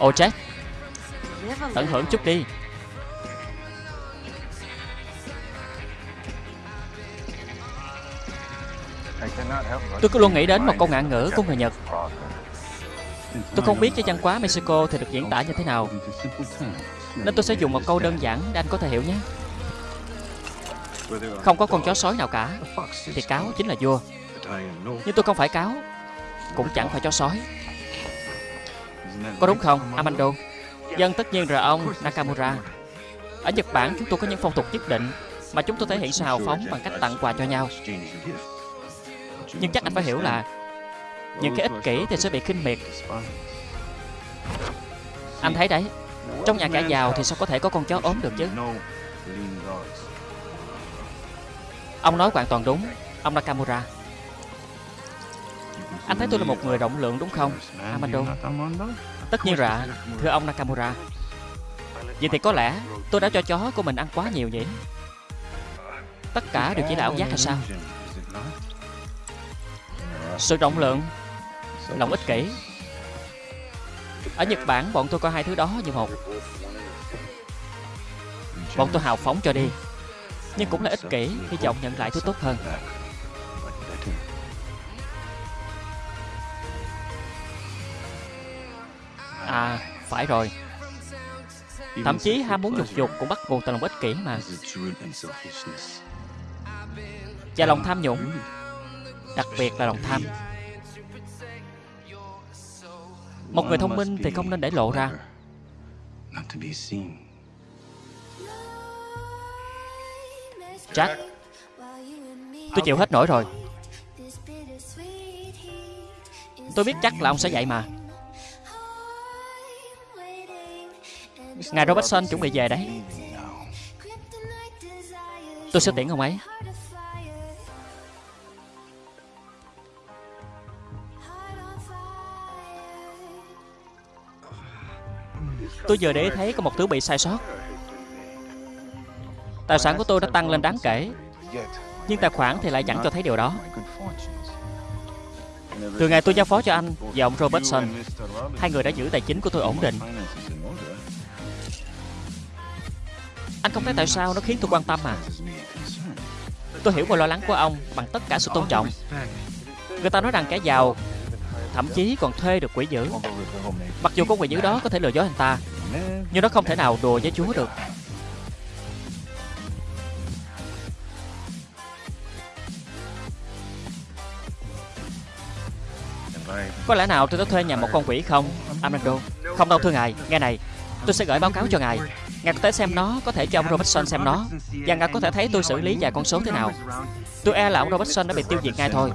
Ồ Jack Tận hưởng chút đi. Tôi cứ luôn nghĩ đến một câu ngạn ngữ của người Nhật. Tôi không biết cái văn hóa Mexico thì được diễn tả như thế nào. Nên tôi sẽ dùng một câu đơn giản để anh có thể hiểu nhé. Không có con chó sói nào cả Thì cáo chính là vua. Nhưng tôi không phải cáo Cũng chẳng phải chó sói có đúng không, Amando? Dân tất nhiên rồi ông Nakamura. Ở Nhật Bản chúng tôi có những phong tục nhất định Mà chúng tôi thể hiện sự hào phóng bằng cách tặng quà cho nhau. Nhưng chắc anh phải hiểu là Những cái ích kỷ thì sẽ bị khinh miệt. Anh thấy đấy Trong nhà cả giàu thì sao có thể có con chó ốm được chứ? Ông nói hoàn toàn đúng Ông Nakamura. Anh thấy tôi là một người rộng lượng đúng không? Amando Tất nhiên rồi Thưa ông Nakamura. Vậy thì có lẽ tôi đã cho chó của mình ăn quá nhiều nhỉ? Tất cả đều chỉ là ảo giác hay sao? Sự rộng lượng, Lòng ích kỷ. Ở Nhật Bản, bọn tôi có hai thứ đó như một. Bọn tôi hào phóng cho đi, Nhưng cũng là ích kỷ Hy vọng nhận lại thứ tốt hơn. À phải rồi. Thậm chí ham muốn dục dục cũng bắt nguồn từ lòng ích kỷ mà. Và lòng tham nhũng. Đặc biệt là lòng tham. Một người thông minh thì không nên để lộ ra. Jack Tôi chịu hết nổi rồi. Tôi biết chắc là ông sẽ vậy mà Ngài Robertson chuẩn bị về đấy. Tôi sẽ tiễn ông ấy. Tôi vừa để thấy có một thứ bị sai sót. Tài sản của tôi đã tăng lên đáng kể, Nhưng tài khoản thì lại chẳng cho thấy điều đó. Từ ngày tôi giao phó cho anh và ông Robertson, Hai người đã giữ tài chính của tôi ổn định. Anh không thấy tại sao nó khiến tôi quan tâm à? Tôi hiểu mọi lo lắng của ông bằng tất cả sự tôn trọng. Người ta nói rằng kẻ giàu, Thậm chí còn thuê được quỷ dữ. Mặc dù con quỷ dữ đó có thể lừa dối anh ta, Nhưng nó không thể nào đùa với Chúa được. Có lẽ nào tôi đã thuê nhà một con quỷ không Amando Không đâu, thưa ngài, Nghe này, Tôi sẽ gửi báo cáo cho ngài. Ngài có thể xem nó, Có thể cho ông Robertson xem nó, Và ngài có thể thấy tôi xử lý vài con số thế nào. Tôi e là ông Robertson đã bị tiêu diệt ngay thôi.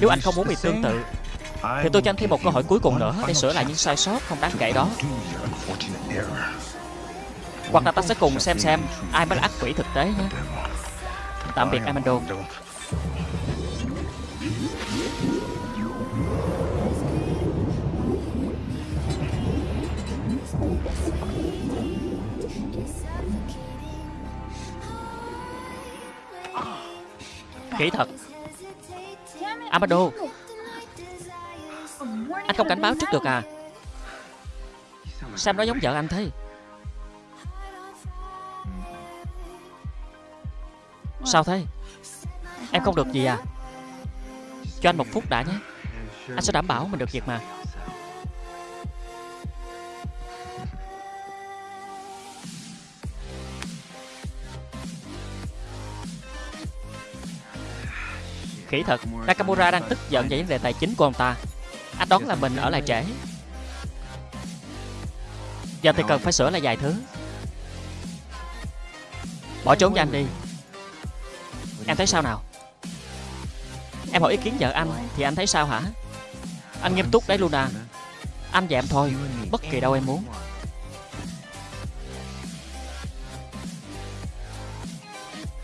Nếu anh không muốn bị tương tự, Thì tôi cho anh thêm một cơ hội cuối cùng nữa Để sửa lại những sai sót không đáng kể đó. Hoặc là ta sẽ cùng xem xem Ai mới là ác quỷ thực tế nhé. Tạm biệt Amando Kỹ thật Amado Anh không cảnh báo trước được à? Sam nói giống vợ anh thế? Sao thế? Em không được gì à? Cho anh một phút đã nhé. Anh sẽ đảm bảo mình được việc mà Khỉ thật Nakamura đang tức giận về vấn đề tài chính của ông ta. Anh đoán là mình ở lại trễ. Giờ thì cần phải sửa lại vài thứ. Bỏ trốn cho anh đi. Em thấy sao nào? Em hỏi ý kiến vợ anh, Thì anh thấy sao hả? Anh nghiêm túc đấy, Luna. Anh và em thôi, Bất kỳ đâu em muốn.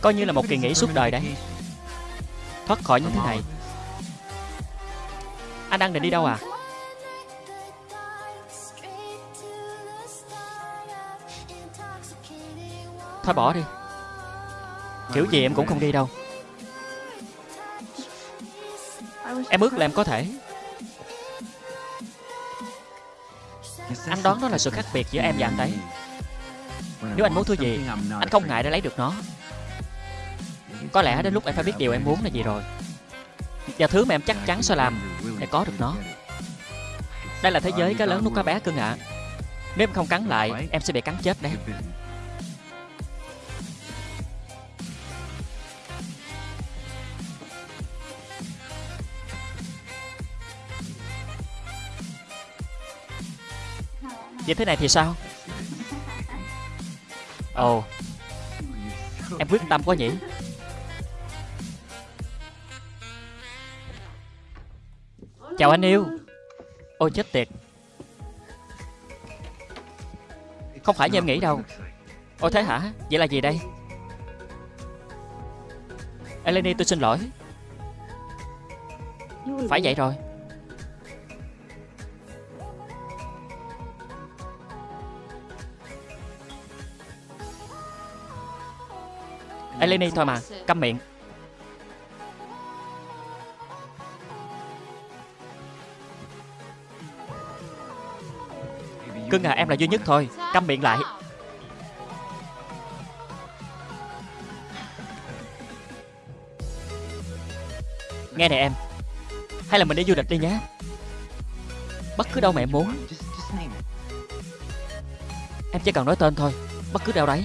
Coi như là một kỳ nghỉ suốt đời đấy. Thoát khỏi những thứ này. Anh đang định đi đâu à? Thôi bỏ đi. Kiểu gì em cũng không đi đâu. Em ước là em có thể. Anh đoán đó là sự khác biệt giữa em và anh đấy Nếu anh muốn thứ gì Anh không ngại để lấy được nó có lẽ đến lúc em phải biết điều em muốn là gì rồi. Và thứ mà em chắc chắn sẽ làm Để có được nó. Đây là thế giới cá lớn nuốt cá bé cưng ạ à. Nếu em không cắn lại Em sẽ bị cắn chết đấy. Vậy thế này thì sao? Ồ. Oh, Em quyết tâm quá nhỉ. Chào anh yêu. Ôi, chết tiệt. Không phải như em nghĩ đâu. Ôi, thế hả? Vậy là gì đây? Eleni, tôi xin lỗi. Phải vậy rồi. Eleni, thôi mà, Câm miệng. Cưng à em là duy nhất thôi. Câm miệng lại. Nghe nè em. Hay là mình đi du lịch đi nhé. Bất cứ đâu mẹ muốn. Em chỉ cần nói tên thôi. Bất cứ đâu đấy.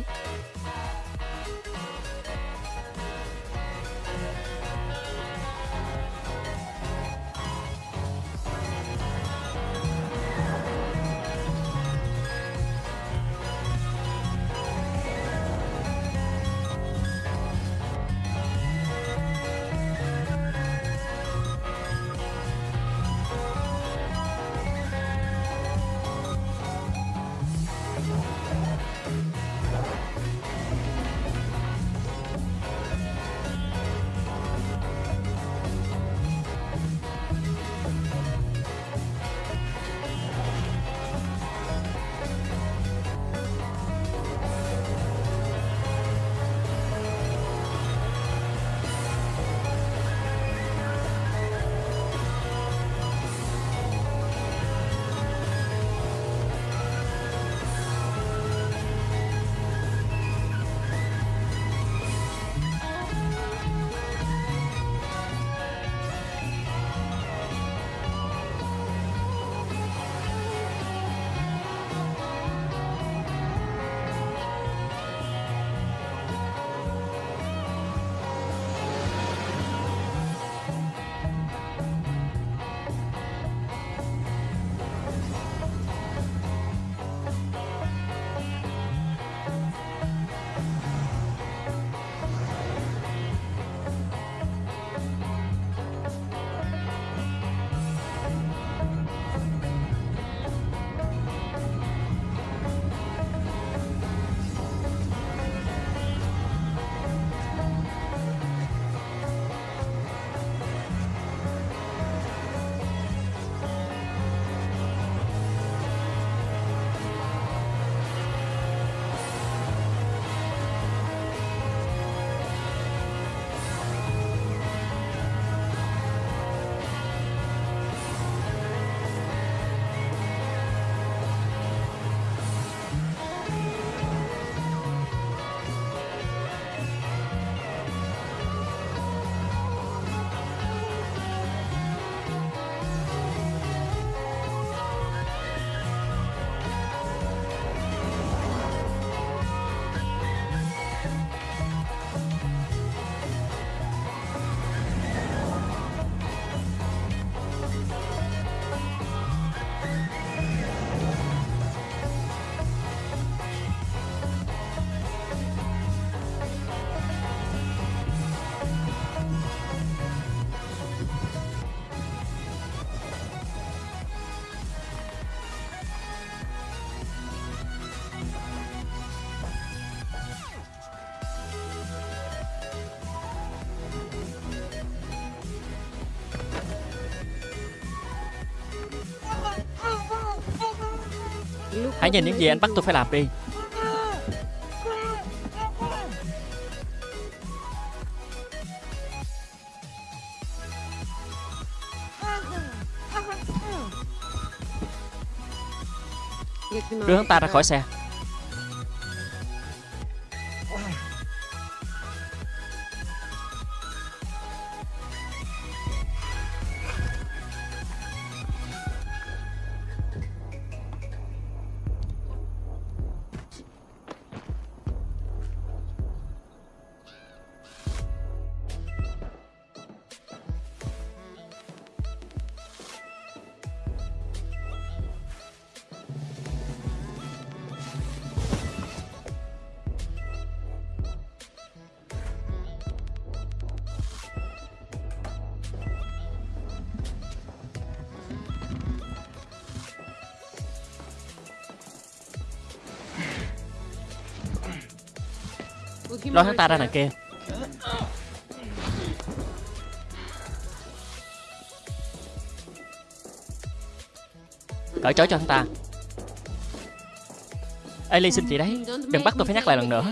Hãy nhìn những gì anh bắt tôi phải làm đi. Đưa hắn ta ra khỏi xe. Lôi hắn ta ra đằng kia. Cởi trói cho hắn ta. Ellie xin chị đấy. Đừng bắt tôi phải nhắc lại lần nữa.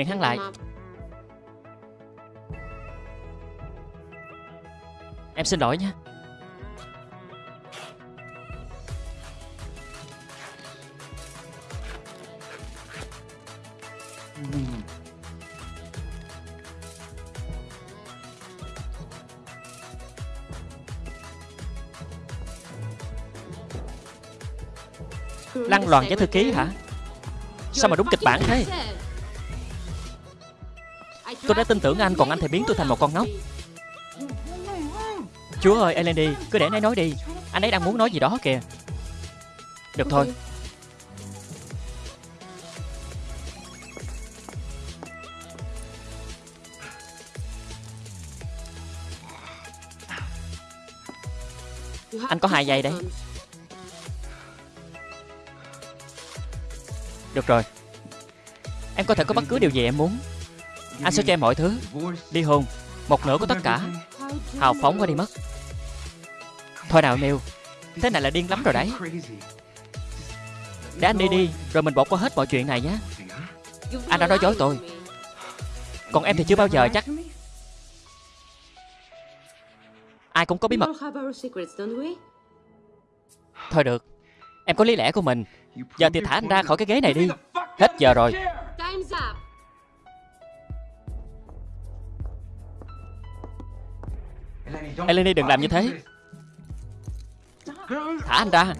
Miệng hắn lại. Em xin lỗi nha Lăn loàn với thư ký hả? Sao mà đúng kịch bản thế Tôi đã tin tưởng anh, còn anh thì biến tôi thành một con ngốc. Chúa ơi Eleni Cứ để anh ấy nói đi. Anh ấy đang muốn nói gì đó kìa. Được thôi. Anh có hai giây đấy. Được rồi. Em có thể có bất cứ điều gì em muốn. Anh sẽ cho em mọi thứ. Ly hôn, Một nửa của tất cả. Hào phóng qua đi mất. Thôi nào, Neil. Thế này là điên lắm rồi đấy. Để anh đi đi, Rồi mình bỏ qua hết mọi chuyện này nhé. Anh đã nói dối tôi. Còn em thì chưa bao giờ chắc. Ai cũng có bí mật. Thôi được. Em có lý lẽ của mình. Giờ thì thả anh ra khỏi cái ghế này đi. Hết giờ rồi. Eleni đừng làm như thế. Thả anh ra.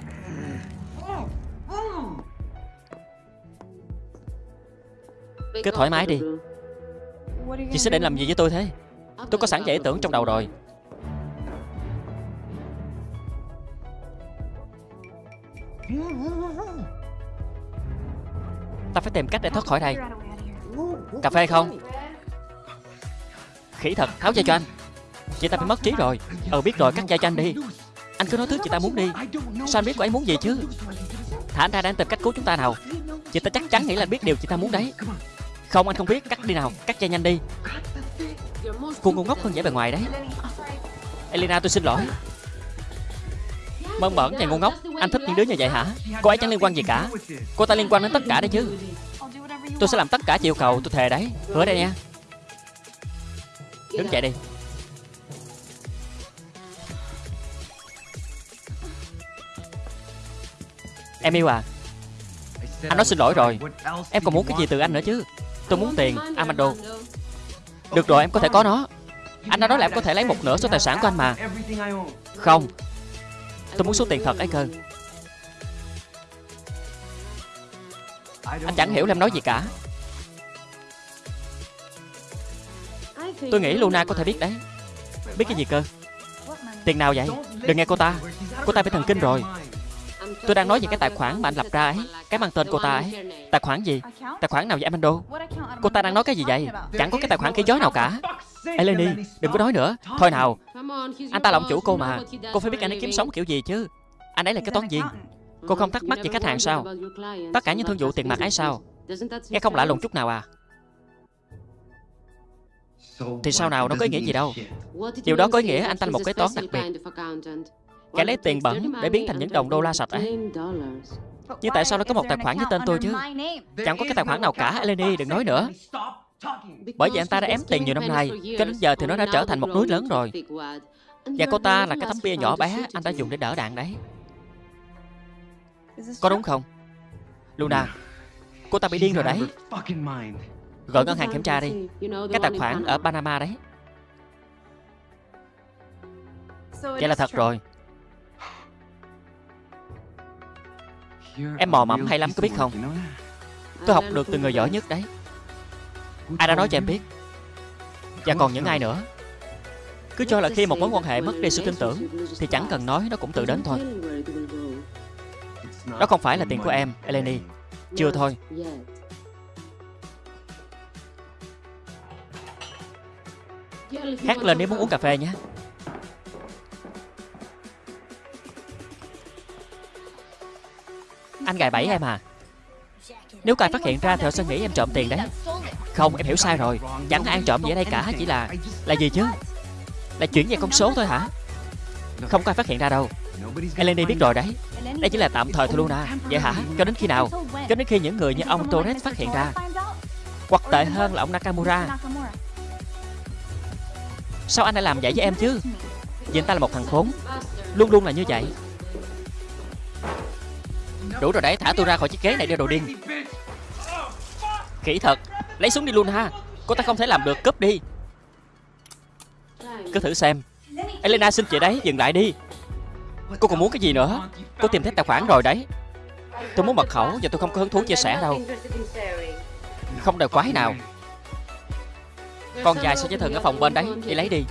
Cứ thoải mái đi. Chị sẽ định làm gì với tôi thế? Tôi có sẵn giải ý tưởng trong đầu rồi. Ta phải tìm cách để thoát khỏi đây. Cà phê không? Khỉ thật, tháo dây cho anh. Chị ta bị mất trí rồi. Ờ biết rồi, cắt dây cho anh đi. Anh cứ nói thứ chị ta muốn đi. Sao anh biết cô ấy muốn gì chứ? Thả anh ra đang tìm cách cứu chúng ta nào. Chị ta chắc chắn nghĩ là anh biết điều chị ta muốn đấy. Không, anh không biết. Cắt đi nào. Cắt dây nhanh đi. Cô ngu ngốc hơn vẻ bề ngoài đấy. Elena, tôi xin lỗi. Mơn mởn và ngu ngốc. Anh thích những đứa như vậy hả? Cô ấy chẳng liên quan gì cả. Cô ta liên quan đến tất cả đấy chứ. Tôi sẽ làm tất cả chị yêu cầu tôi thề đấy. Hứa đây nha. Đứng dậy đi. Em yêu à? Anh nói xin lỗi rồi. Em còn muốn cái gì từ anh nữa chứ? Tôi muốn tiền Amando Được rồi, em có thể có nó. Anh đã nói là em có thể lấy một nửa số tài sản của anh mà. Không. Tôi muốn số tiền thật ấy cơ. Anh chẳng hiểu là em nói gì cả. Tôi nghĩ Luna có thể biết đấy. Biết cái gì cơ? Tiền nào vậy? Đừng nghe cô ta. Cô ta bị thần kinh rồi. Tôi đang nói về cái tài khoản mà anh lập ra ấy, Cái mang tên cô ta ấy. Tài khoản gì? Tài khoản nào vậy Amando Cô ta đang nói cái gì vậy? Chẳng có cái tài khoản khí gió nào cả. Eleni Đừng có nói nữa. Thôi nào, Anh ta là ông chủ cô mà. Cô phải biết anh ấy kiếm sống kiểu gì chứ. Anh ấy là cái toán viên. Cô không thắc mắc về khách hàng sao? Tất cả những thương vụ tiền mặt ấy sao? Nghe không lạ lùng chút nào à. Thì sao nào, đâu có ý nghĩa gì đâu. Điều đó có ý nghĩa anh ta là một cái toán đặc biệt. Kẻ lấy tiền bẩn để biến thành những đồng đô la sạch ấy. Nhưng tại sao nó có một tài khoản với tên tôi chứ? Chẳng có cái tài khoản nào cả, Eleni, đừng nói nữa. Bởi vì anh ta đã ém tiền nhiều năm nay, Cho đến giờ thì nó đã trở thành một núi lớn rồi. Và cô ta là cái tấm bia nhỏ bé Anh đã dùng để đỡ đạn đấy. Có đúng không? Luna, Cô ta bị điên rồi đấy. Gọi ngân hàng kiểm tra đi. Cái tài khoản ở Panama đấy. Vậy là thật rồi. Em mò mẫm hay lắm có biết không? Tôi học được từ người giỏi nhất đấy. Ai đã nói cho em biết? Và còn những ai nữa? Cứ cho là khi một mối quan hệ mất đi sự tin tưởng Thì chẳng cần nói nó cũng tự đến thôi. Đó không phải là tiền của em, Eleni. Chưa thôi. Hát lên nếu muốn uống cà phê nhé. Anh gài bẫy em à? Nếu cài phát hiện ra thì họ sẽ nghĩ em trộm tiền đấy. Không, em hiểu sai rồi. Chẳng ai ăn trộm gì ở đây cả, Chỉ là Là gì chứ? Là chuyển về con số thôi hả? Không có ai phát hiện ra đâu. Eleni biết rồi đấy. Đây chỉ là tạm thời thôi, Luna. Vậy hả? Cho đến khi nào? Cho đến khi những người như ông Torres phát hiện ra. Hoặc tệ hơn là ông Nakamura. Sao anh lại làm vậy với em chứ? Vì anh ta là một thằng khốn. Luôn luôn là như vậy. Đủ rồi đấy, thả tôi ra khỏi chiếc ghế này đi đồ điên. Kỹ thật Lấy súng đi luôn ha. Cô ta không thể làm được, cướp đi. Cứ thử xem. Elena xin chị đấy, dừng lại đi. Cô còn muốn cái gì nữa? Cô tìm thấy tài khoản rồi đấy. Tôi muốn mật khẩu và tôi không có hứng thú chia sẻ đâu. Không đời quái nào. Con dài sẽ chế thần ở phòng bên đấy Đi lấy đi.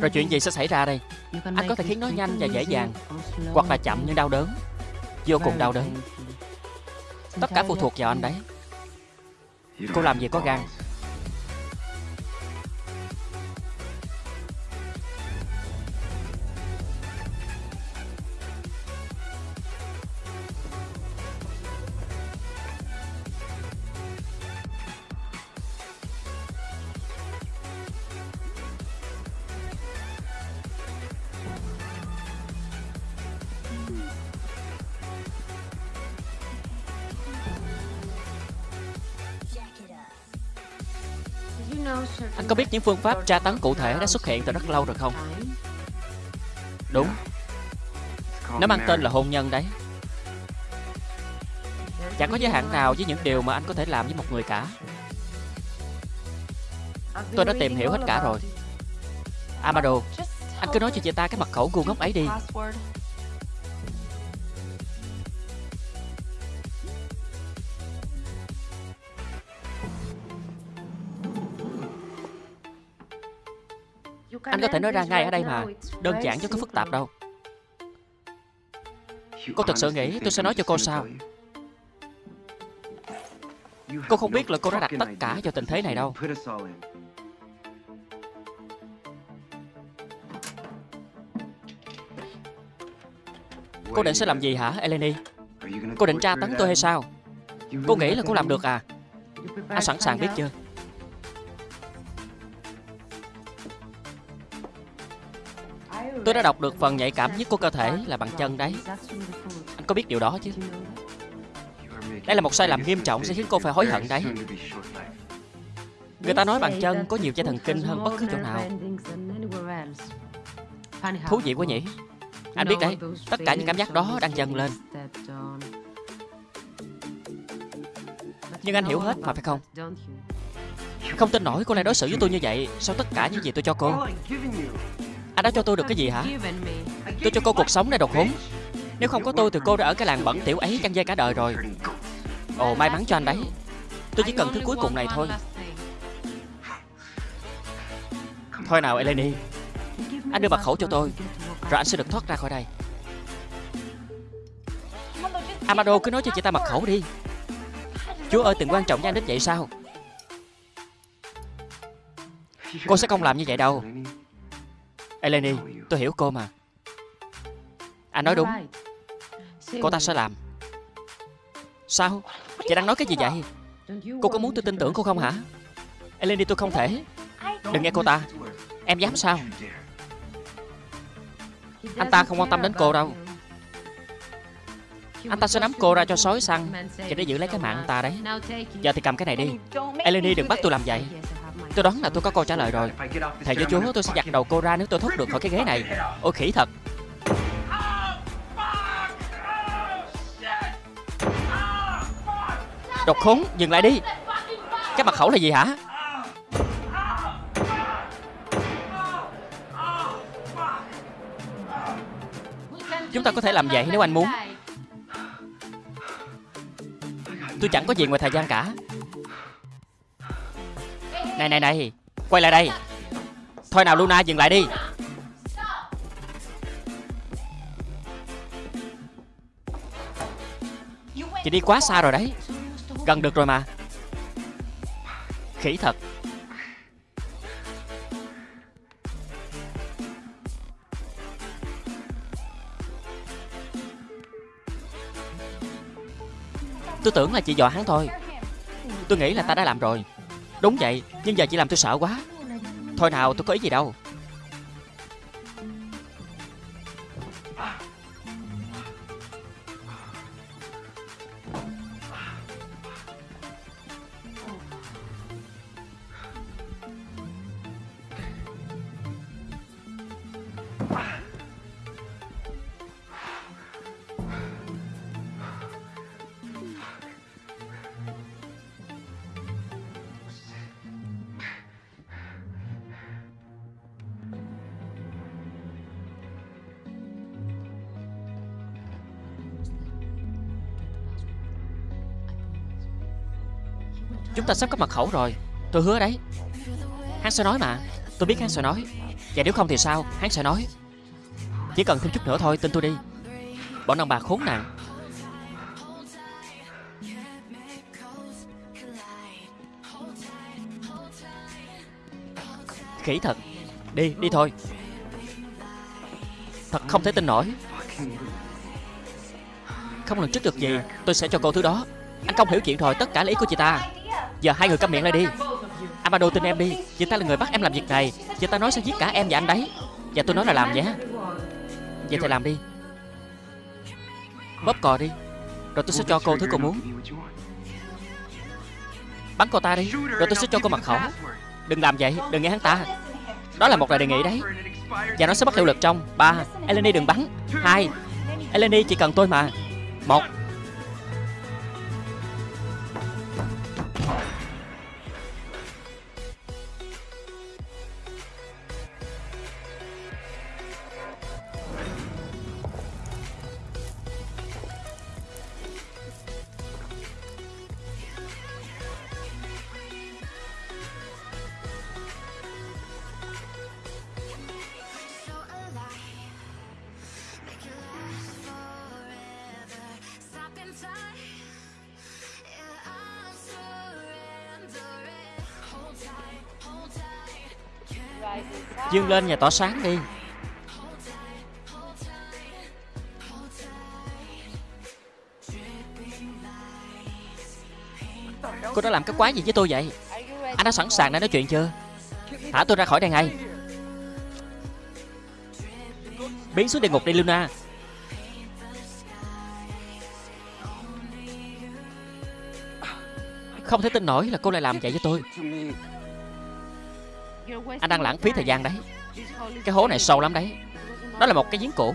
Rồi chuyện gì sẽ xảy ra đây? Anh có thể khiến nó nhanh và dễ dàng Hoặc là chậm nhưng đau đớn. Vô cùng đau đớn. Tất cả phụ thuộc vào anh đấy. Cô làm gì có gan những phương pháp tra tấn cụ thể đã xuất hiện từ rất lâu rồi không? Đúng. Nó mang tên là hôn nhân đấy. Chẳng có giới hạn nào với những điều mà anh có thể làm với một người cả. Tôi đã tìm hiểu hết cả rồi. Amado, Anh cứ nói cho chị ta cái mật khẩu ngu ngốc ấy đi. Anh có thể nói ra ngay ở đây mà. Đơn giản chứ có phức tạp đâu. Cô thật sự nghĩ tôi sẽ nói cho cô sao? Cô không biết là cô đã đặt tất cả cho tình thế này đâu. Cô định sẽ làm gì hả Eleni? Cô định tra tấn tôi hay sao? Cô nghĩ là cô làm được à? Anh sẵn sàng biết chưa Tôi đã đọc được phần nhạy cảm nhất của cơ thể là bằng chân đấy. Anh có biết điều đó chứ? Đây là một sai lầm nghiêm trọng sẽ khiến cô phải hối hận đấy. Người ta nói bàn chân có nhiều dây thần kinh hơn bất cứ chỗ nào. Thú vị quá nhỉ? Anh biết đấy, Tất cả những cảm giác đó đang dần lên. Nhưng anh hiểu hết mà, phải không? Không tin nổi cô lại đối xử với tôi như vậy Sau tất cả những gì tôi cho cô? Anh đã cho tôi được cái gì hả? Tôi cho cô cuộc sống này độc húng. Nếu không có tôi thì cô đã ở cái làng bẩn tiểu ấy chăn dây cả đời rồi. Ồ, may mắn cho anh đấy. Tôi chỉ cần thứ cuối cùng này thôi. Thôi nào, Eleni. Anh đưa mật khẩu cho tôi, Rồi anh sẽ được thoát ra khỏi đây. Amado, cứ nói cho chị ta mật khẩu đi. Chúa ơi từng quan trọng với anh đến vậy sao? Cô sẽ không làm như vậy đâu. Eleni, tôi hiểu cô mà. Anh nói đúng. Cô ta sẽ làm. Sao? Chị đang nói cái gì vậy? Cô có muốn tôi tin tưởng cô không hả? Eleni tôi không thể. Đừng nghe cô ta. Em dám sao? Anh ta không quan tâm đến cô đâu. Anh ta sẽ nắm cô ra cho sói săn Chỉ để giữ lấy cái mạng anh ta đấy. Giờ thì cầm cái này đi. Eleni đừng bắt tôi làm vậy. Tôi đoán là tôi có câu trả lời rồi. Thầy với chúa, tôi sẽ giặt đầu cô ra nếu tôi thoát được khỏi cái ghế này. Ôi, khỉ thật. Độc khốn, dừng lại đi. Cái mặt khẩu là gì hả? Chúng ta có thể làm vậy nếu anh muốn. Tôi chẳng có gì ngoài thời gian cả. Này này này. Quay lại đây. Thôi nào, Luna, dừng lại đi. Chị đi quá xa rồi đấy. Gần được rồi mà. Khỉ thật. Tôi tưởng là chị dọa hắn thôi. Tôi nghĩ là ta đã làm rồi. Đúng vậy, Nhưng giờ chị làm tôi sợ quá. Thôi nào, tôi có ý gì đâu. Chúng ta sắp có mật khẩu rồi. Tôi hứa đấy. Hắn sẽ nói mà. Tôi biết hắn sẽ nói. Và nếu không thì sao? Hắn sẽ nói. Chỉ cần thêm chút nữa thôi Tin tôi đi. Bọn đàn bà khốn nạn. Khỉ thật. Đi, đi thôi. Thật không thể tin nổi. Không lần trước được gì Tôi sẽ cho cô thứ đó. Anh không hiểu chuyện rồi Tất cả là ý của chị ta. Giờ hai người câm miệng lại đi. Amado tin em đi. Chị ta là người bắt em làm việc này. Chị ta nói sẽ giết cả em và anh đấy. Và tôi nói là làm nhé. Vậy thì làm đi. Bóp cò đi. Rồi tôi sẽ cho cô thứ cô muốn. Bắn cô ta đi. Rồi tôi sẽ cho cô mật khẩu. Đừng làm vậy. Đừng nghe hắn ta. Đó là một lời đề nghị đấy. Và nó sẽ bắt hiệu lực trong ba. Eleni đừng bắn. Hai. Eleni chỉ cần tôi mà. Một. Dương lên và tỏ sáng đi. Cô đã làm cái quái gì với tôi vậy? Anh đã sẵn sàng để nói chuyện chưa? Thả tôi ra khỏi đây ngay. Biến xuống địa ngục đi, Luna. Không thể tin nổi là cô lại làm vậy với tôi anh đang lãng phí thời gian đấy. Cái hố này sâu lắm đấy. Đó là một cái giếng cũ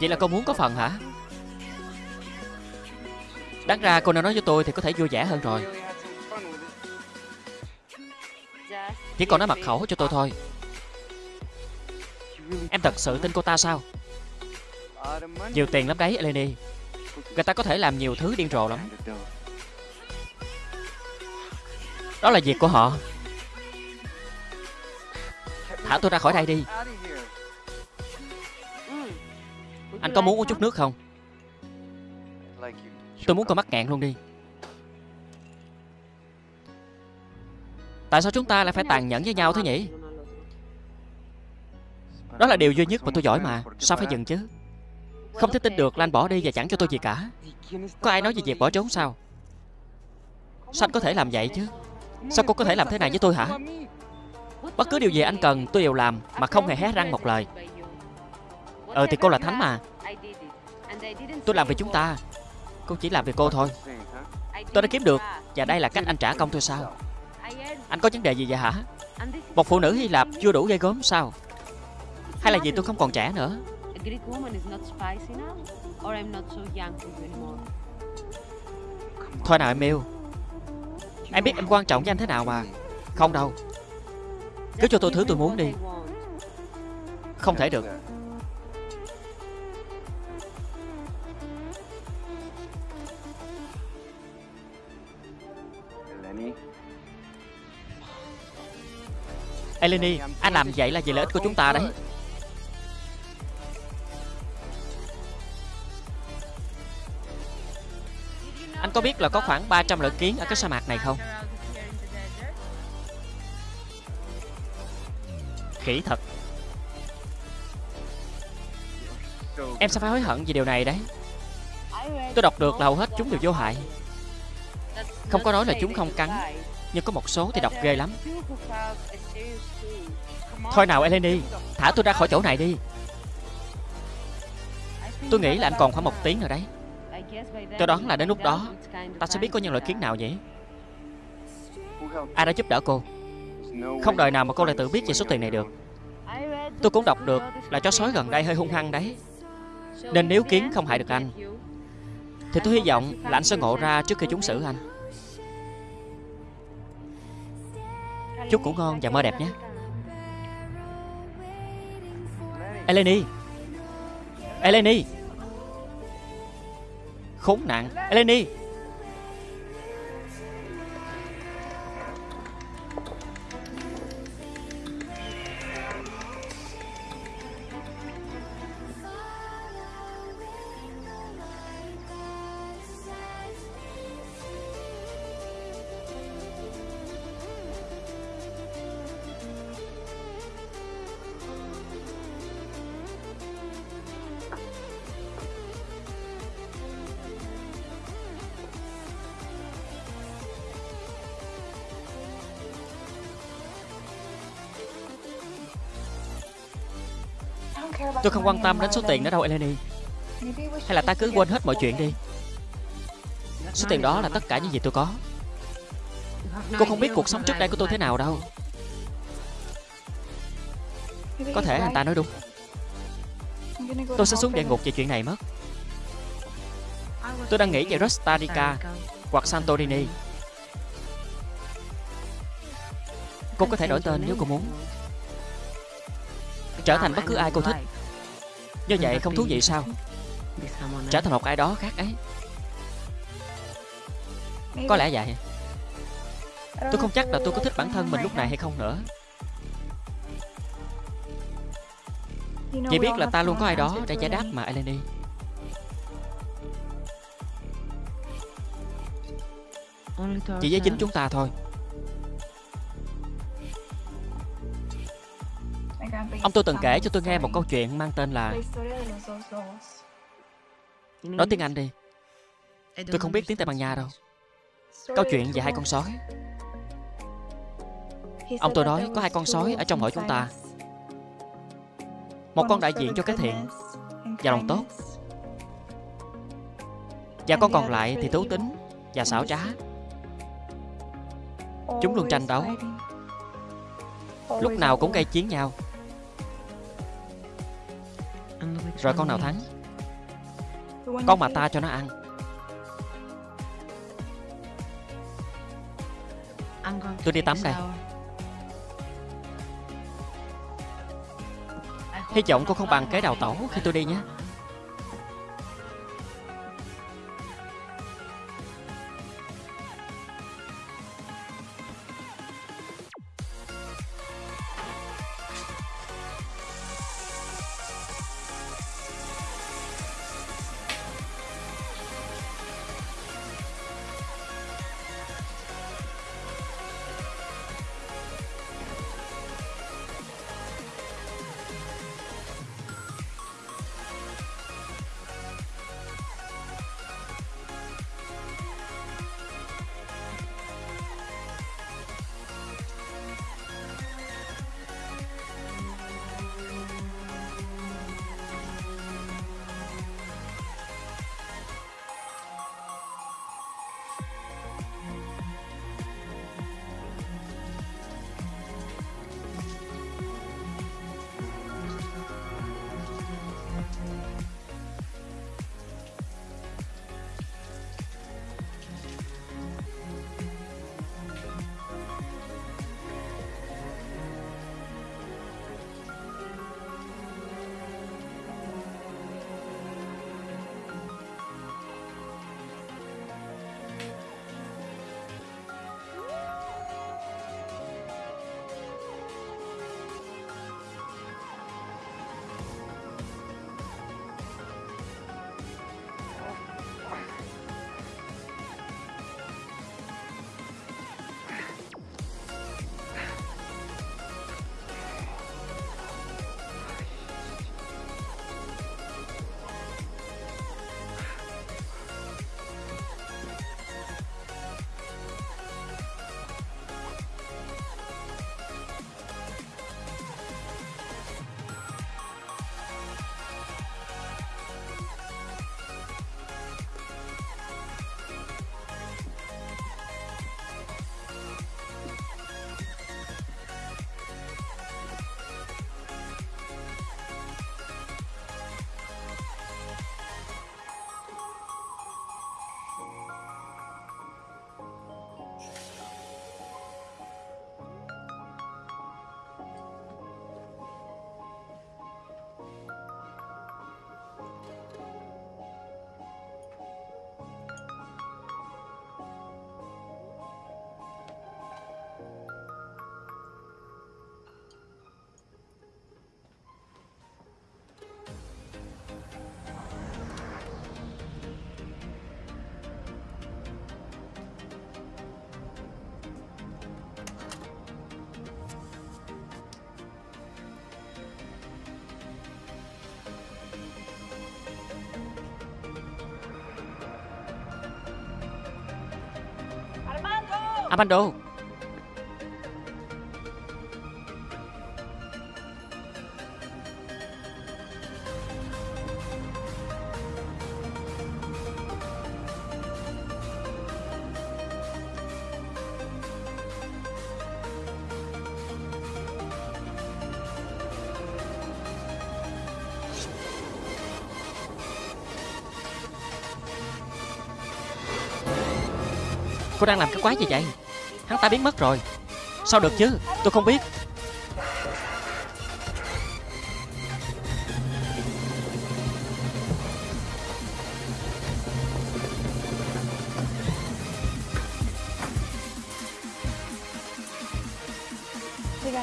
Vậy là cô muốn có phần hả? Đáng ra cô nên nói với tôi Thì có thể vui vẻ hơn rồi. Chỉ còn nói mật khẩu cho tôi thôi. Em thật sự tin cô ta sao? Nhiều tiền lắm đấy, Eleni. Người ta có thể làm nhiều thứ điên rồ lắm. Đó là việc của họ. Thả tôi ra khỏi đây đi. Anh có muốn uống chút nước không? Tôi muốn con mắt ngạn luôn đi. Tại sao chúng ta lại phải tàn nhẫn với nhau thế nhỉ? Đó là điều duy nhất mà tôi giỏi mà. Sao phải dừng chứ? Không thể tin được là anh bỏ đi và chẳng cho tôi gì cả. Có ai nói về việc bỏ trốn sao? Sao anh có thể làm vậy chứ? Sao cô có thể làm thế này với tôi hả? Bất cứ điều gì anh cần, tôi đều làm, Mà không hề hé răng một lời. Ờ thì cô là Thánh mà. Tôi làm vì chúng ta. Cô chỉ làm vì cô thôi. Tôi đã kiếm được, Và đây là cách anh trả công tôi sao? Anh có vấn đề gì vậy hả? Một phụ nữ Hy Lạp chưa đủ gây gớm sao? Hay là vì tôi không còn trẻ nữa? Thôi nào em yêu. Em biết em quan trọng với anh thế nào mà. Không đâu. Cứ cho tôi thứ tôi muốn đi. Không thể được. Eleni, anh làm vậy là vì lợi ích của chúng ta đấy. Anh có biết là có khoảng 300 loại kiến ở cái sa mạc này không? Khỉ thật. Em sẽ phải hối hận vì điều này đấy. Tôi đọc được là hầu hết chúng đều vô hại. Không có nói là chúng không cắn, Nhưng có một số thì độc ghê lắm. Thôi nào, Eleni, Thả tôi ra khỏi chỗ này đi. Tôi nghĩ là anh còn khoảng một tiếng nữa đấy. Tôi đoán là đến lúc đó, Ta sẽ biết có những loại kiến nào vậy Ai đã giúp đỡ cô? Không đời nào mà cô lại tự biết về số tiền này được. Tôi cũng đọc được là chó sói gần đây hơi hung hăng đấy. Nên nếu kiến không hại được anh, Thì tôi hy vọng là anh sẽ ngộ ra trước khi chúng xử anh. Chúc ngủ ngon và mơ đẹp nhé. Eleni! Eleni! Khốn nạn. Eleni Tôi không quan tâm đến số tiền đó đâu, Eleni. Hay là ta cứ quên hết mọi chuyện đi. Số tiền đó là tất cả những gì tôi có. Cô không biết cuộc sống trước đây của tôi thế nào đâu. Có thể anh ta nói đúng. Tôi sẽ xuống địa ngục về chuyện này mất. Tôi đang nghĩ về Rostarica Hoặc Santorini. Cô có thể đổi tên nếu cô muốn. Trở thành bất cứ ai cô thích. Do vậy không thú vị sao? Trở thành một ai đó khác ấy. Có lẽ vậy. Tôi không chắc là tôi có thích bản thân mình lúc này hay không nữa. Chỉ biết là ta luôn có ai đó để giải đáp mà, Eleni. Chỉ với chính chúng ta thôi. Ông tôi từng kể cho tôi nghe một câu chuyện mang tên là Nói tiếng Anh đi. Tôi không biết tiếng Tây Ban Nha đâu. Câu chuyện về hai con sói. Ông tôi nói có hai con sói ở trong hội chúng ta. Một con đại diện cho cái thiện Và lòng tốt. Và con còn lại thì thú tính Và xảo trá. Chúng luôn tranh đấu. Lúc nào cũng gây chiến nhau. Rồi con nào thắng Con mà ta cho nó ăn. Tôi đi tắm đây. Hy vọng cô không bằng cái đào tẩu khi tôi đi nhé Amando Cô đang làm cái quái gì vậy? Hắn ta biến mất rồi. Sao được chứ? Tôi không biết.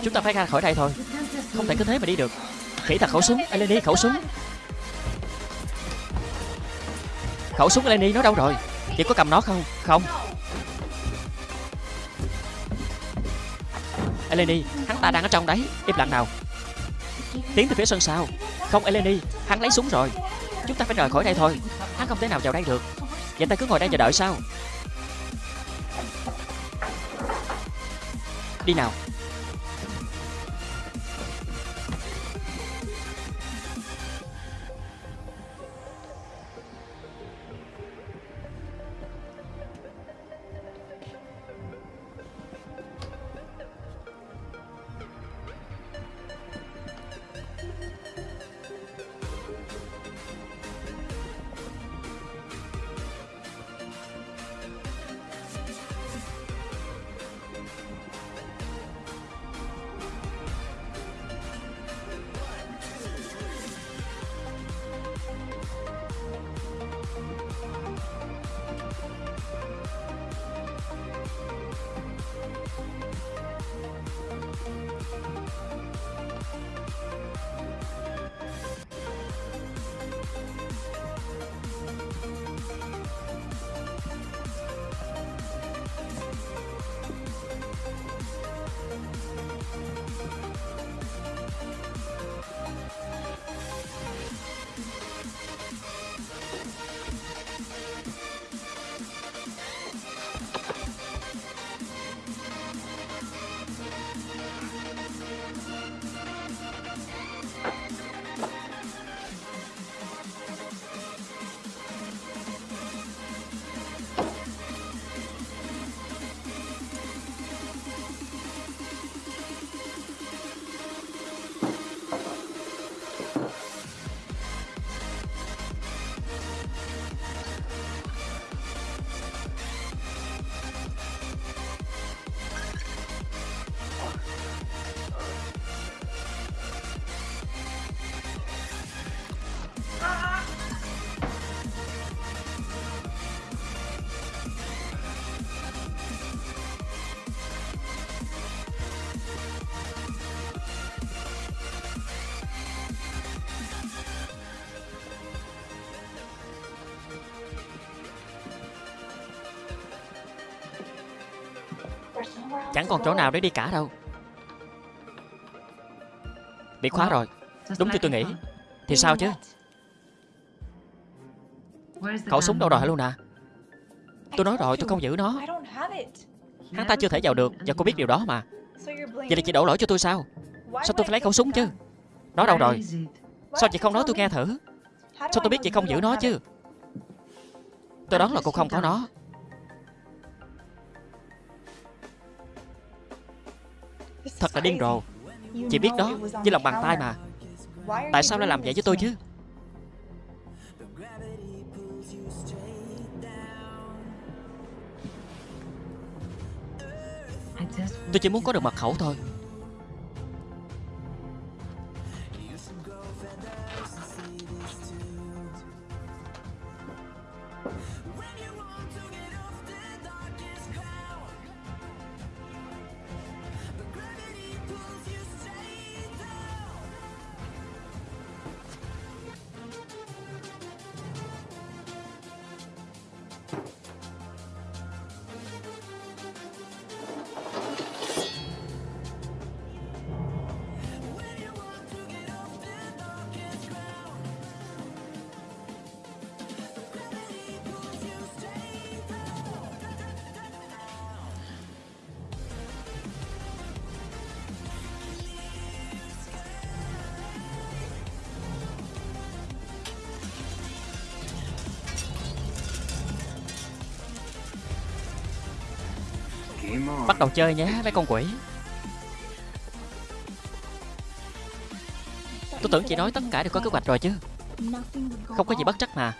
Chúng ta phải ra khỏi đây thôi. Không thể cứ thế mà đi được. Khỉ thật, khẩu súng. Eleni, khẩu súng. Khẩu súng Eleni nó đâu rồi? Chị có cầm nó không? Không. Eleni, Hắn ta đang ở trong đấy. Im lặng nào. Tiến từ phía sân sau. Không, Eleni, Hắn lấy súng rồi. Chúng ta phải rời khỏi đây thôi. Hắn không thể nào vào đây được. Vậy ta cứ ngồi đây chờ đợi sao? Đi nào. Chẳng còn chỗ nào để đi cả đâu. Bị khóa rồi. Đúng như tôi nghĩ. Thì sao chứ? Khẩu súng đâu rồi hả Luna? Tôi nói rồi tôi không giữ nó. Hắn ta chưa thể vào được Và cô biết điều đó mà. Vậy là chị đổ lỗi cho tôi sao? Sao tôi phải lấy khẩu súng chứ? Nó đâu rồi? Sao chị không nói tôi nghe thử? Sao tôi biết chị không giữ nó chứ? Tôi đoán là cô không có nó Thật là điên rồ. Chị biết đó Với lòng bàn tay mà. Tại sao lại làm vậy với tôi chứ? Tôi chỉ muốn có được mật khẩu thôi đầu chơi nhé mấy con quỷ. Tôi tưởng chị nói tất cả đều có kế hoạch rồi chứ. Không có gì bất trắc mà.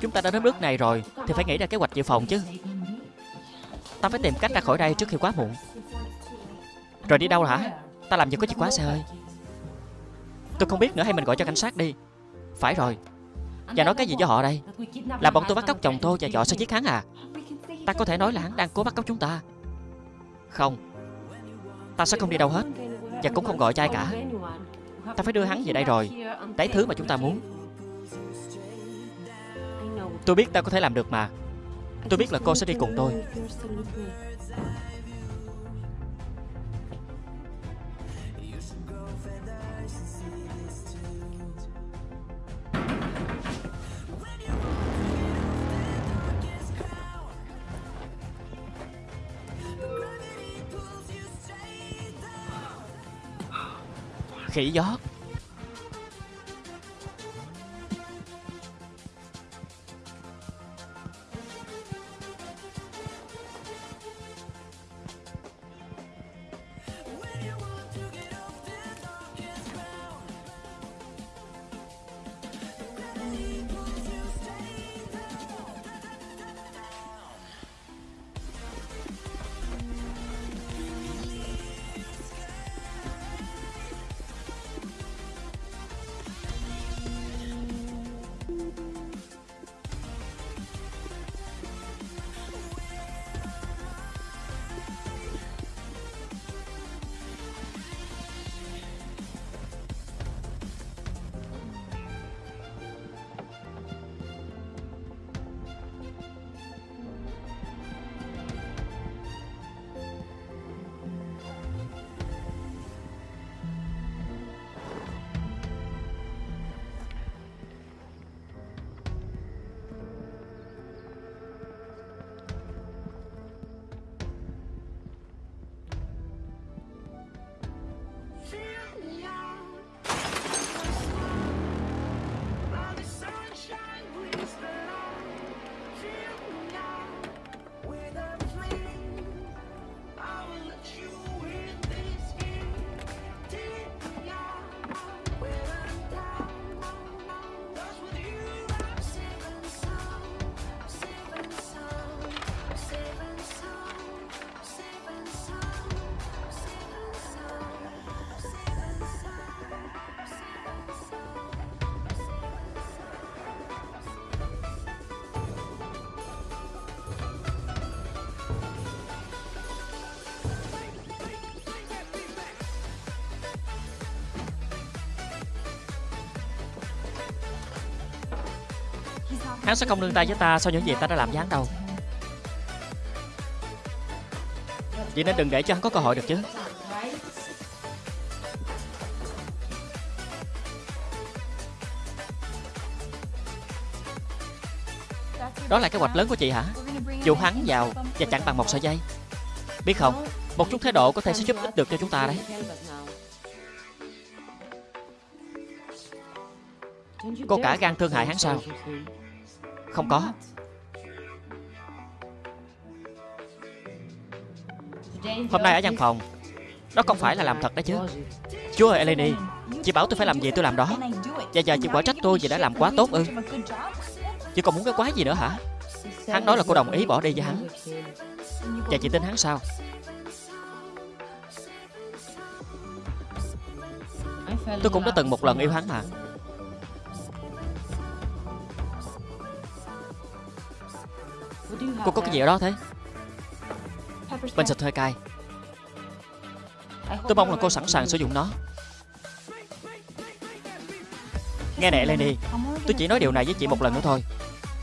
Chúng ta đã đến bước này rồi, Thì phải nghĩ ra kế hoạch dự phòng chứ. Ta phải tìm cách ra khỏi đây trước khi quá muộn. Rồi đi đâu hả? Ta làm gì có chìa khóa xe ơi? Tôi không biết nữa, hay mình gọi cho cảnh sát đi. Phải rồi. Và nói cái gì với họ đây? Là bọn tôi bắt cóc chồng tôi và dọ sẽ giết hắn à? Ta có thể nói là hắn đang cố bắt cóc chúng ta. Không. Ta sẽ không đi đâu hết, Và cũng không gọi cho ai cả. Ta phải đưa hắn về đây rồi. Lấy thứ mà chúng ta muốn. Tôi biết ta có thể làm được mà. Tôi biết là cô sẽ đi cùng tôi. Khỉ gió Hắn sẽ không nương tay với ta sau những gì ta đã làm với hắn đâu Vậy nên đừng để cho hắn có cơ hội được chứ. Đó là kế hoạch lớn của chị hả? Dù hắn vào và chặn bằng một sợi dây. Biết không, Một chút thái độ có thể sẽ giúp ích được cho chúng ta đấy. Cô cả gan thương hại hắn sao? Không có. Hôm nay ở văn phòng, Đó không phải là làm thật đấy chứ. Chúa ơi, Eleni, Chị bảo tôi phải làm gì tôi làm đó. Và giờ chị quả trách tôi vì đã làm quá tốt ư. Chị còn muốn cái quái gì nữa hả? Hắn nói là cô đồng ý bỏ đi với hắn. Và chị tin hắn sao? Tôi cũng đã từng một lần yêu hắn mà. Cô có cái gì ở đó thế? Bình xịt hơi cay. Tôi mong là cô sẵn sàng sử dụng nó. Nghe nè, Lenny. Tôi chỉ nói điều này với chị một lần nữa thôi.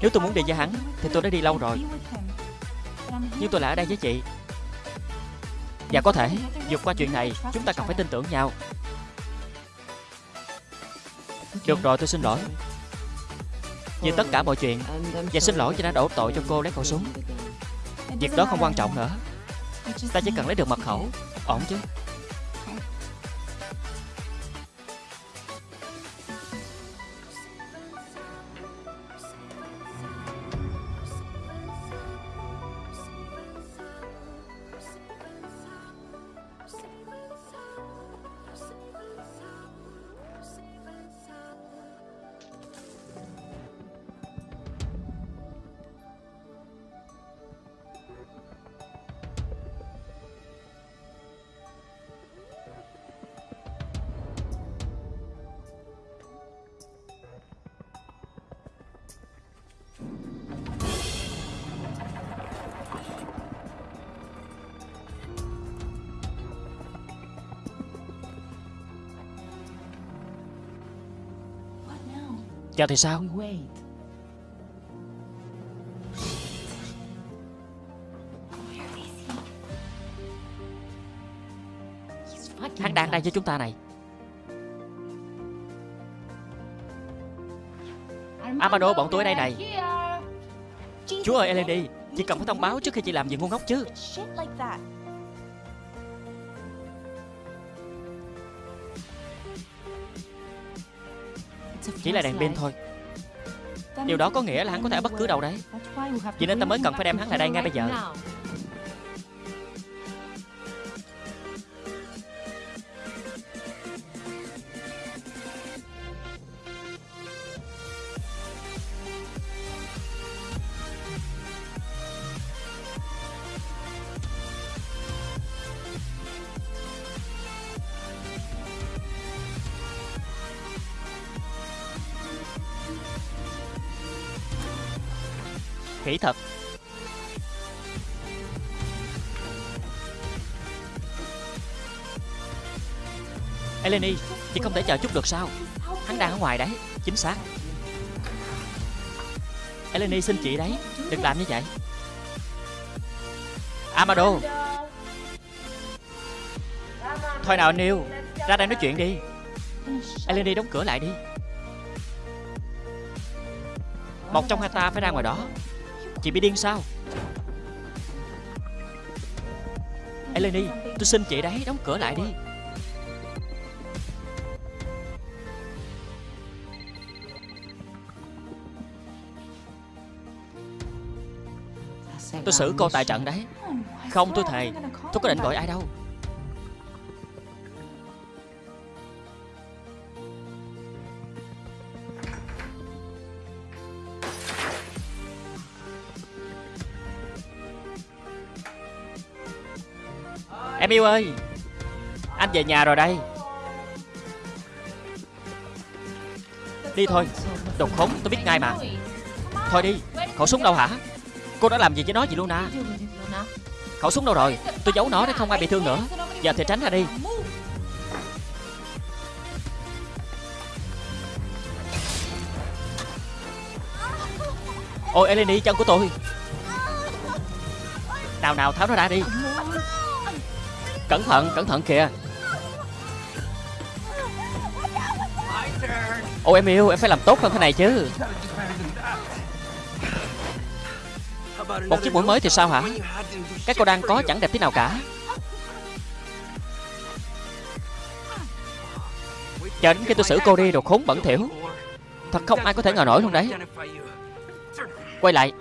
Nếu tôi muốn đi với hắn, Thì tôi đã đi lâu rồi. Nhưng tôi lại ở đây với chị. Và có thể. Vượt qua chuyện này, Chúng ta cần phải tin tưởng nhau. Được rồi, tôi xin lỗi. Vì tất cả mọi chuyện, Và xin lỗi vì đã đổ tội cho cô lấy khẩu súng. Việc đó không quan trọng nữa. Ta chỉ cần lấy được mật khẩu, Ổn chứ? Ra thì sao? Hắn đang đây với chúng ta này. Amano bọn tôi ở đây này. Chúa ơi, Eleni Chị cần phải thông báo trước khi chị làm gì ngu ngốc chứ. Chỉ là đèn pin thôi. Điều đó có nghĩa là hắn có thể ở bất cứ đâu đấy. Vì nên ta mới cần phải đem hắn lại đây ngay bây giờ Khỉ thật Eleni Chị không thể chờ chút được sao? Hắn đang ở ngoài đấy Chính xác. Eleni xin chị đấy Đừng làm như vậy. Amado. Thôi nào Neil, Ra đây nói chuyện đi. Eleni đóng cửa lại đi. Một trong hai ta phải ra ngoài đó. Chị bị điên sao? Eleni, Tôi xin chị đấy, đóng cửa lại đi. Tôi xử cô tại trận đấy. Không tôi thề Tôi có định gọi ai đâu. Em yêu ơi, Anh về nhà rồi đây. Đi thôi Độc khốn, tôi biết ngay mà. Thôi đi, Khẩu súng đâu hả? Cô đã làm gì với nó vậy Luna? Khẩu súng đâu rồi? Tôi giấu nó để không ai bị thương nữa. Giờ thì tránh ra đi. Ôi Eleni, chân của tôi. Nào nào, tháo nó ra đi. Cẩn thận, cẩn thận kìa. Ô em yêu, em phải làm tốt hơn thế này chứ. Một chiếc mũi mới thì sao hả? Cái cô đang có chẳng đẹp tí nào cả. Chờ đến khi tôi xử cô đi đồ khốn bẩn thỉu. Thật không ai có thể ngờ nổi luôn đấy. Quay lại.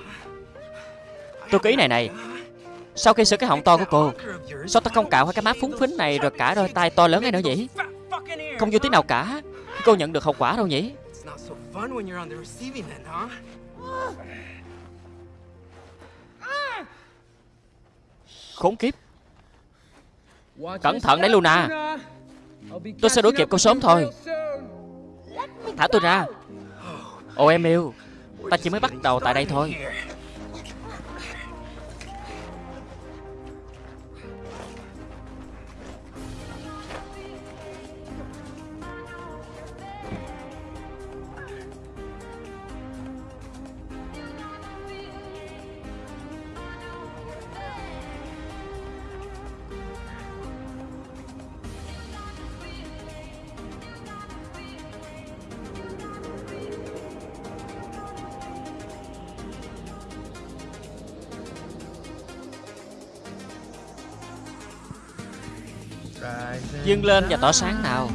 Tôi ký này này sau khi sửa cái họng to của cô, Sao ta không cạo hai cái má phúng phính này Rồi cả đôi tay to lớn ấy nữa nhỉ? Không vô tí nào cả. Cô nhận được hậu quả đâu nhỉ? Khốn kiếp. Cẩn thận đấy, Luna. Tôi sẽ đuổi kịp cô sớm thôi. Thả tôi ra. Ồ em yêu, Ta chỉ mới bắt đầu tại đây thôi. Dâng lên và tỏ sáng nào.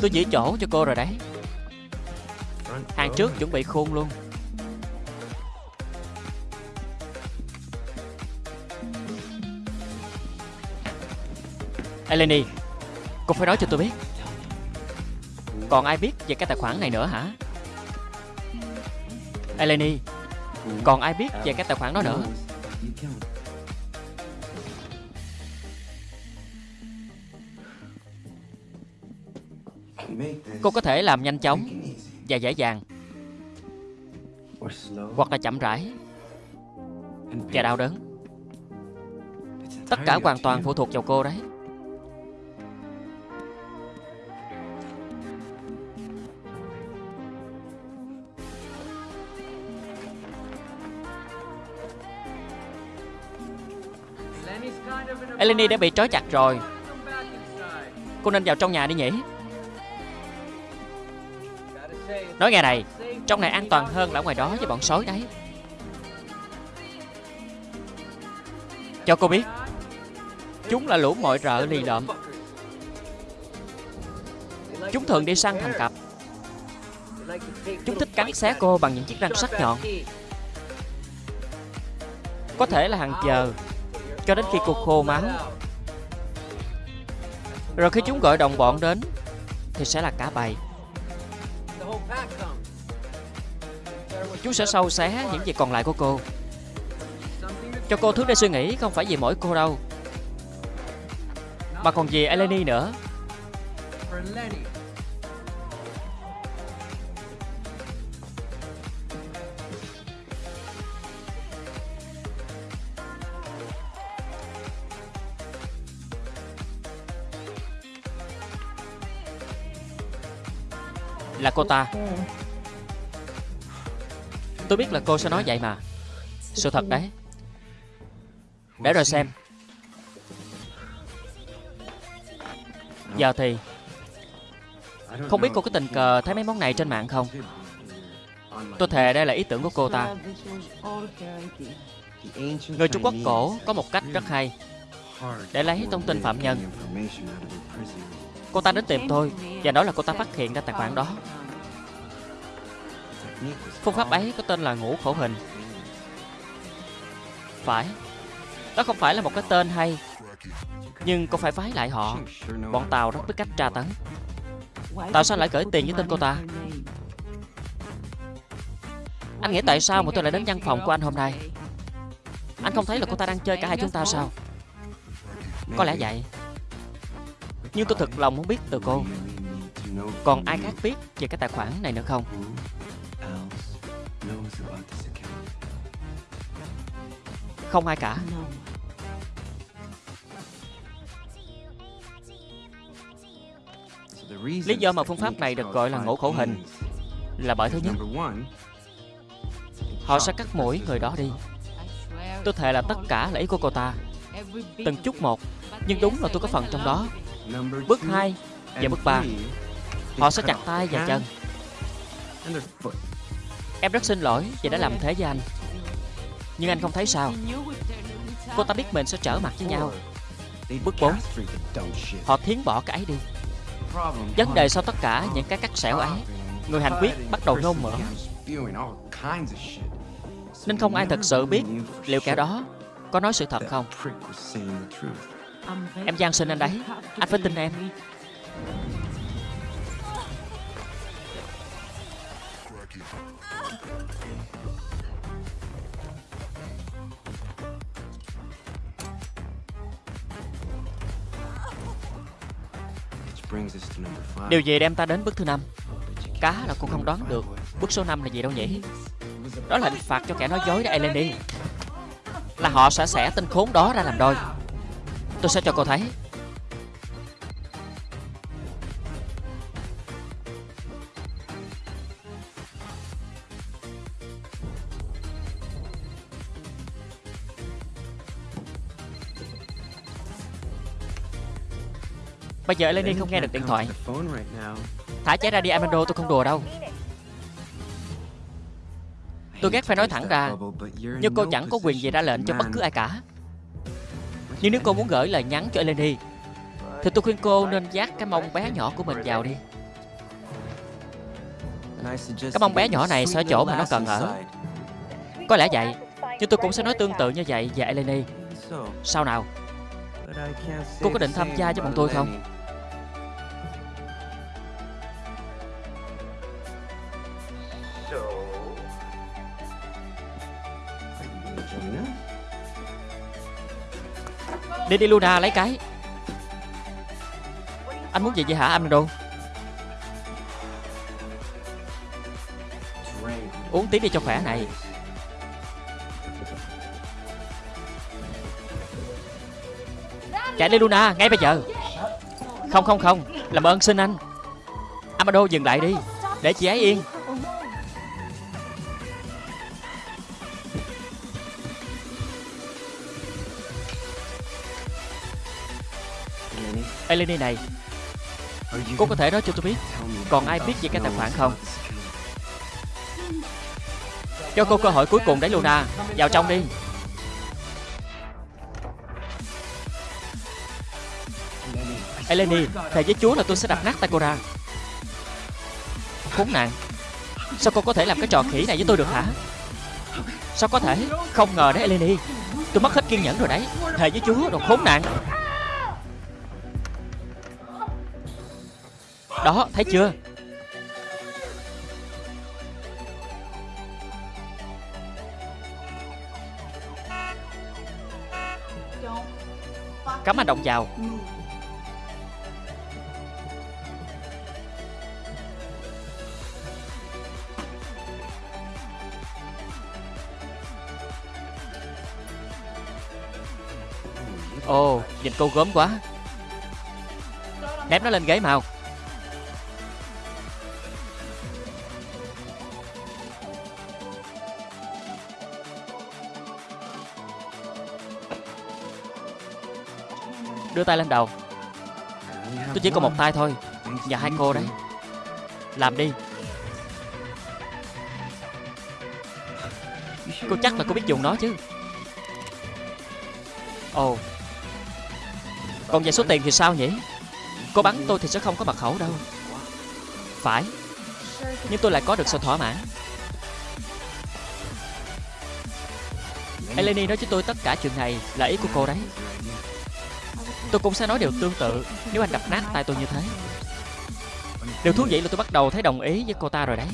Tôi chỉ chỗ cho cô rồi đấy. Hàng trước chuẩn bị khôn luôn. Eleni, Cô phải nói cho tôi biết. Còn ai biết về cái tài khoản này nữa hả? Eleni, Còn ai biết về cái tài khoản đó nữa? Cô có thể làm nhanh chóng và dễ dàng. Hoặc là chậm rãi. Và đau đớn. Tất cả hoàn toàn phụ thuộc vào cô đấy. Eleni đã bị trói chặt rồi. Cô nên vào trong nhà đi nhỉ? Nói nghe này, Trong này an toàn hơn là ngoài đó với bọn sói đấy. Cho cô biết, Chúng là lũ mọi rợ lì lợm. Chúng thường đi săn thành cặp. Chúng thích cắn xé cô bằng những chiếc răng sắc nhọn. Có thể là hàng giờ, Cho đến khi cô khô máu Rồi khi chúng gọi đồng bọn đến, Thì sẽ là cả bầy. Chú sẽ sâu xé những gì còn lại của cô. Cho cô thứ để suy nghĩ, Không phải vì mỗi cô đâu. Mà còn vì Eleni nữa. Là cô ta. Tôi biết là cô sẽ nói vậy mà. Sự thật đấy. Để rồi xem. Giờ thì, Không biết cô có tình cờ thấy mấy món này trên mạng không? Tôi thề đây là ý tưởng của cô ta. Người Trung Quốc cổ có một cách rất hay. Để lấy thông tin phạm nhân. Cô ta đến tìm tôi Và nói là cô ta phát hiện ra tài khoản đó. Phương pháp ấy có tên là ngũ khổ hình. Phải. Đó không phải là một cái tên hay, Nhưng cô phải phái lại họ. Bọn Tàu rất biết cách tra tấn. Tại sao lại gửi tiền với tên cô ta? Anh nghĩ tại sao mà tôi lại đến văn phòng của anh hôm nay? Anh không thấy là cô ta đang chơi cả hai chúng ta sao? Có lẽ vậy. Nhưng tôi thật lòng muốn biết từ cô. Còn ai khác biết về cái tài khoản này nữa không? Không ai cả. Lý do mà phương pháp này được gọi là ngũ khổ hình Là bởi thứ nhất Họ sẽ cắt mũi người đó đi. Tôi thề là tất cả là ý của cô ta. Từng chút một Nhưng đúng là tôi có phần trong đó. Bước 2 và bước 3 Họ sẽ chặt tay và chân. Em rất xin lỗi vì đã làm thế với anh nhưng anh không thấy sao. Cô ta biết mình sẽ trở mặt với nhau. Bước 4 Họ thiến bỏ cái ấy đi. Vấn đề sau tất cả, những cái cắt xẻo ấy. Người hành quyết bắt đầu nôn mửa. Nên không ai thật sự biết Liệu kẻ đó có nói sự thật không. Em gian xin anh đấy. Anh phải tin em. Điều gì đem ta đến bước thứ năm. Cá là cô không đoán được Bước số 5 là gì đâu nhỉ? Đó là hình phạt cho kẻ nói dối đó Eleni Là họ sẽ xẻ tên khốn đó ra làm đôi. Tôi sẽ cho cô thấy Bây giờ Eleni không nghe được điện thoại. Thả trái ra đi Amando tôi không đùa đâu. Tôi ghét phải nói thẳng ra Nhưng cô chẳng có quyền gì ra lệnh cho bất cứ ai cả. Nhưng nếu cô muốn gửi lời nhắn cho Eleni Thì tôi khuyên cô nên dắt cái mông bé nhỏ của mình vào đi. Cái mông bé nhỏ này sẽ chỗ mà nó cần ở Có lẽ vậy Nhưng tôi cũng sẽ nói tương tự như vậy về Eleni. Sao nào? Cô có định tham gia với bọn tôi không Đi đi, Luna, lấy cái. Anh muốn gì vậy hả, Amado? Uống tí đi cho khỏe này. Chạy đi, Luna, ngay bây giờ. Không không không. Làm ơn, xin anh. Amado, dừng lại đi. Để chị ấy yên. Eleni này. Cô có thể nói cho tôi biết Còn ai biết về cái tài khoản không? Cho cô cơ hội cuối cùng đấy Luna. Vào trong đi. Eleni Thề với Chúa là tôi sẽ đập nát tay cô ra Khốn nạn. Sao cô có thể làm cái trò khỉ này với tôi được hả? Sao có thể? Không ngờ đấy Eleni Tôi mất hết kiên nhẫn rồi đấy. Thề với Chúa đồ khốn nạn Đó thấy chưa? Cấm hành động vào. Ồ, oh, nhìn cô gớm quá. Ném nó lên ghế màu. Đưa tay lên đầu. Tôi chỉ có một tay thôi. Và hai cô đấy. Làm đi. Cô chắc là cô biết dùng nó chứ. Ồ. Oh. Còn về số tiền thì sao nhỉ? Cô bắn tôi thì sẽ không có mật khẩu đâu. Phải. Nhưng tôi lại có được sự thỏa mãn. Eleni nói với tôi tất cả chuyện này là ý của cô đấy. Tôi cũng sẽ nói điều tương tự Nếu anh đập nát tay tôi như thế. Điều thú vị là tôi bắt đầu thấy đồng ý với cô ta rồi đấy.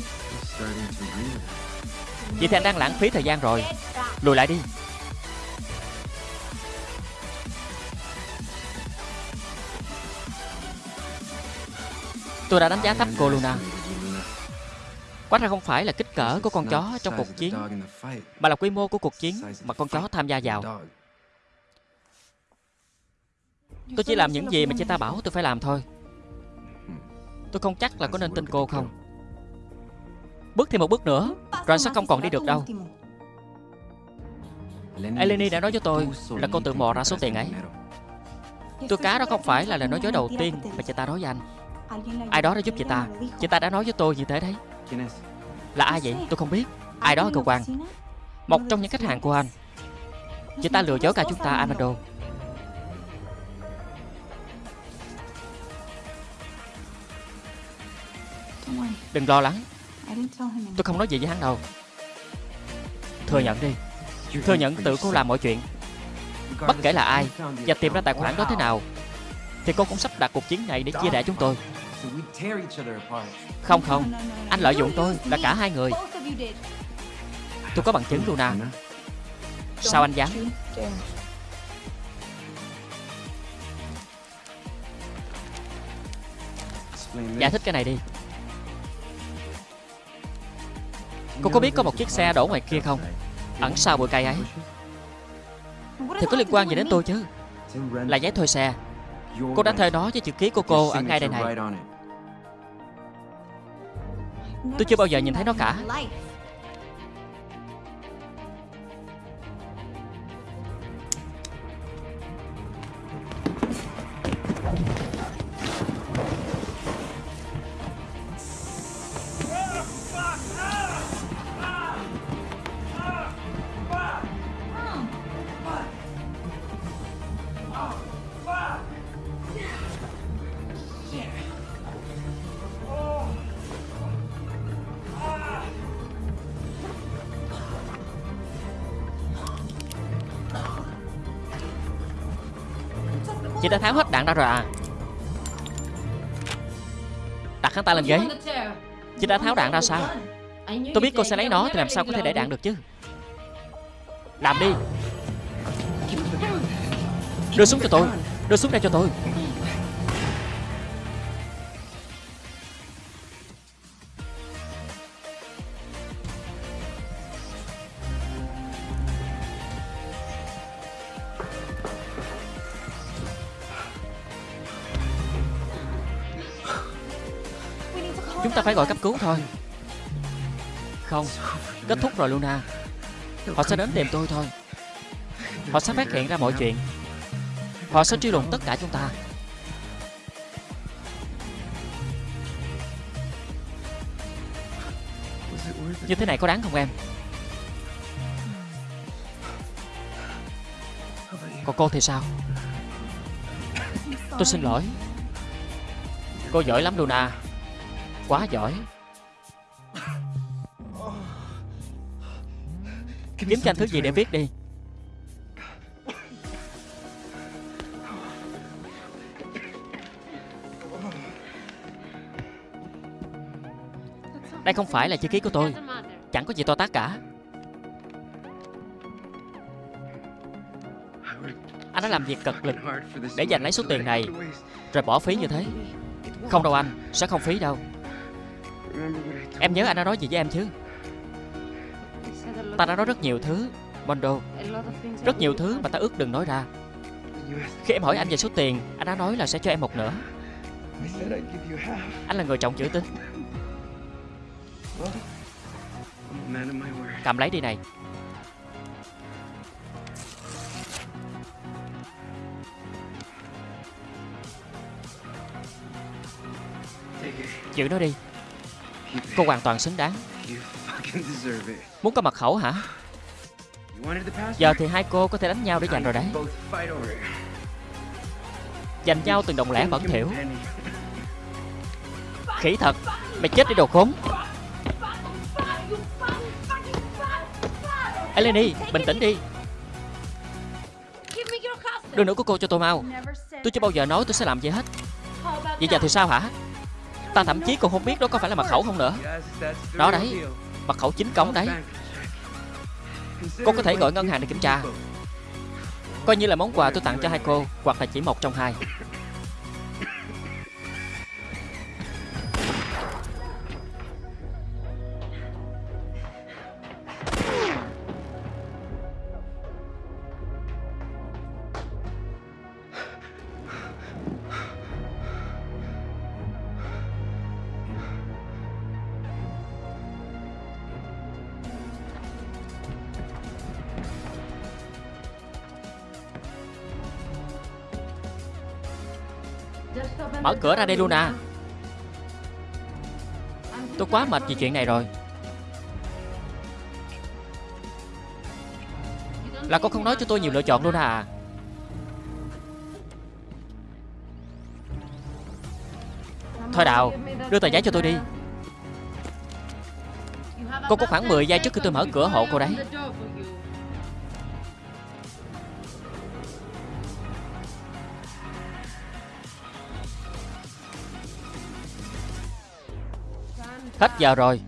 Vậy thì anh đang lãng phí thời gian rồi. Lùi lại đi. Tôi đã đánh giá thấp cô Luna. Quá ra không phải là kích cỡ của con chó trong cuộc chiến, Mà là quy mô của cuộc chiến mà con chó tham gia vào. Tôi chỉ làm những gì mà chị ta bảo tôi phải làm thôi. Tôi không chắc là có nên tin cô không. Bước thêm một bước nữa Rồi sẽ không còn đi được đâu. Eleni đã nói với tôi Là cô tự mò ra số tiền ấy. Tôi cá đó không phải là lời nói dối đầu tiên Mà chị ta nói với anh. Ai đó đã giúp chị ta. Chị ta đã nói với tôi như thế đấy. Là ai vậy? Tôi không biết. Ai đó ở cơ quan. Một trong những khách hàng của anh. Chị ta lừa dối cả chúng ta Amado Đừng lo lắng. Tôi không nói gì với hắn đâu. Thừa nhận đi. Thừa nhận tự cô làm mọi chuyện. Bất kể là ai Và tìm ra tài khoản đó thế nào Thì cô cũng sắp đặt cuộc chiến này để chia rẽ chúng tôi. Không không. Anh lợi dụng tôi là cả hai người. Tôi có bằng chứng Luna. Sao anh dám? Giải thích cái này đi Cô có biết có một chiếc xe đổ ngoài kia không? Ẩn sau bụi cây ấy. Thì có liên quan gì đến tôi chứ? Là giấy thuê xe. Cô đã thuê nó với chữ ký của cô ở ngay đây này. Tôi chưa bao giờ nhìn thấy nó cả. Chị đã tháo hết đạn ra rồi à? Đặt hắn ta lên ghế. Chị đã tháo đạn ra sao? Tôi biết cô sẽ lấy nó, Thì làm sao có thể để đạn được chứ? Làm đi. Đưa súng cho tôi. Đưa súng ra cho tôi. phải gọi cấp cứu thôi. Không, Kết thúc rồi, Luna. Họ sẽ đến tìm tôi thôi. Họ sẽ phát hiện ra mọi chuyện. Họ sẽ truy lùng tất cả chúng ta. Như thế này có đáng không em? Còn cô thì sao? Tôi xin lỗi. Cô giỏi lắm, Luna. Quá giỏi. Kiếm cho anh thứ gì để viết đi. Đây không phải là chữ ký của tôi. Chẳng có gì to tát cả. Anh đã làm việc cật lực Để giành lấy số tiền này Rồi bỏ phí như thế. Không đâu anh Sẽ không phí đâu Em nhớ anh đã nói gì với em chứ? Ta đã nói rất nhiều thứ, Mondo. Rất nhiều thứ mà ta ước đừng nói ra. Khi em hỏi anh về số tiền, Anh đã nói là sẽ cho em một nửa. Anh là người trọng chữ tín Cầm lấy đi này. Giữ nó đi. Cô hoàn toàn xứng đáng. Muốn có mật khẩu hả? Giờ thì hai cô có thể đánh nhau để giành rồi đấy. Giành nhau từng đồng lẻ bẩn thỉu. Khỉ thật. Mày chết đi đồ khốn. Eleni Bình tĩnh đi. Đưa nữ của cô cho tôi mau. Tôi chưa bao giờ nói tôi sẽ làm gì hết. Vậy giờ thì sao hả Ta thậm chí còn không biết đó có phải là mật khẩu không nữa. Đó đấy, Mật khẩu chính cống đấy. Cô có thể gọi ngân hàng để kiểm tra. Coi như là món quà tôi tặng cho hai cô, Hoặc là chỉ một trong hai. Ra đây luôn à. Tôi quá mệt vì chuyện này rồi. Là con không nói cho tôi nhiều lựa chọn luôn à? Thôi Đào, Đưa tờ giấy cho tôi đi. Cô có khoảng 10 giây trước khi tôi mở cửa hộ cô đấy. Hết giờ rồi.